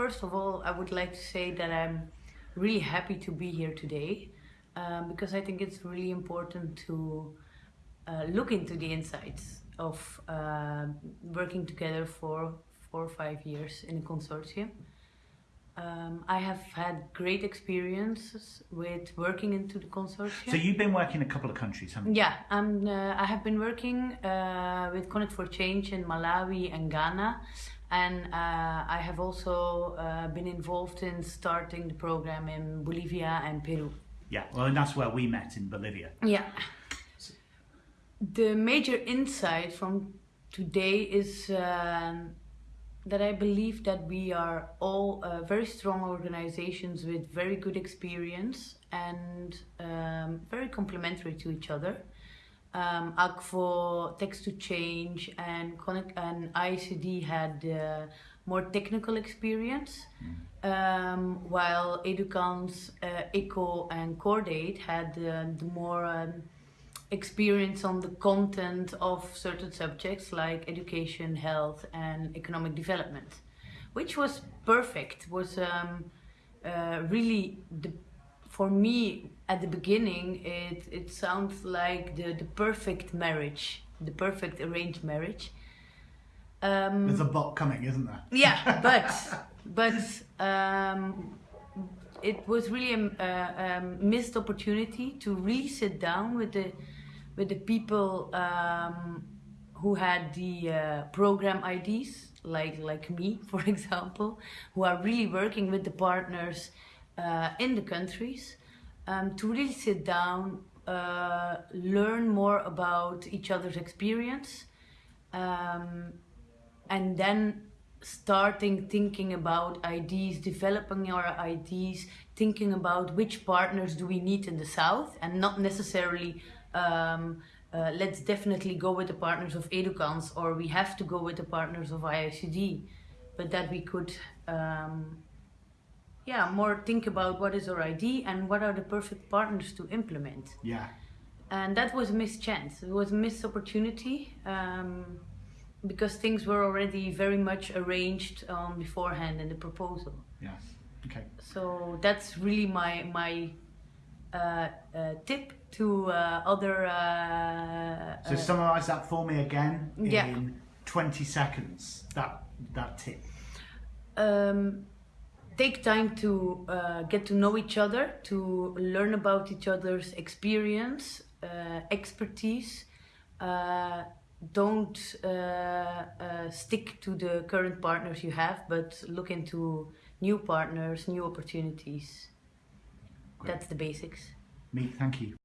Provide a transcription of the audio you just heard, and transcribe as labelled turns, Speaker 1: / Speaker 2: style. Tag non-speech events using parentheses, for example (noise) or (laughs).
Speaker 1: first of all, I would like to say that I'm really happy to be here today um, because I think it's really important to uh, look into the insights of uh, working together for four or five years in a consortium. Um, I have had great experiences with working into the consortium.
Speaker 2: So you've been working in a couple of countries, haven't you?
Speaker 1: Yeah, I'm, uh, I have been working uh, with Connect for Change in Malawi and Ghana. And uh, I have also uh, been involved in starting the program in Bolivia and Peru.
Speaker 2: Yeah, well, and that's where we met in Bolivia.
Speaker 1: Yeah. The major insight from today is um, that I believe that we are all uh, very strong organizations with very good experience and um, very complementary to each other. Um, Akvo, Text to Change, and Connect and IICD had uh, more technical experience, um, while Edukans, uh, ICCO, and Cordaid had uh, the more um, experience on the content of certain subjects like education, health, and economic development, which was perfect. Was um, uh, really the for me at the beginning it it sounds like the the perfect marriage, the perfect arranged marriage. Um,
Speaker 3: There's a bot coming, isn't there?
Speaker 1: yeah, (laughs) but but um, it was really a, a, a missed opportunity to really sit down with the with the people um, who had the uh, program IDs, like like me, (laughs) for example, who are really working with the partners uh, in the countries, um, to really sit down, uh, learn more about each other's experience, um, and then starting thinking about IDs, developing our IDs, thinking about which partners do we need in the south, and not necessarily um, uh, let's definitely go with the partners of Edukans or we have to go with the partners of IICD, but that we could, um, yeah, more think about what is our ID and what are the perfect partners to implement.
Speaker 3: Yeah.
Speaker 1: And that was a missed chance. It was a missed opportunity um, because things were already very much arranged um, beforehand in the proposal.
Speaker 3: Yeah. Okay.
Speaker 1: So that's really my my tip to uh, other. Uh,
Speaker 3: So
Speaker 1: uh,
Speaker 3: summarise that for me again in
Speaker 1: Yeah.
Speaker 3: 20 seconds. That that tip.
Speaker 1: um, take time to uh, get to know each other, to learn about each other's experience, uh, expertise. Uh, don't uh, uh, stick to the current partners you have, but look into new partners, new opportunities.
Speaker 3: Great.
Speaker 1: That's the basics.
Speaker 3: Me, thank you.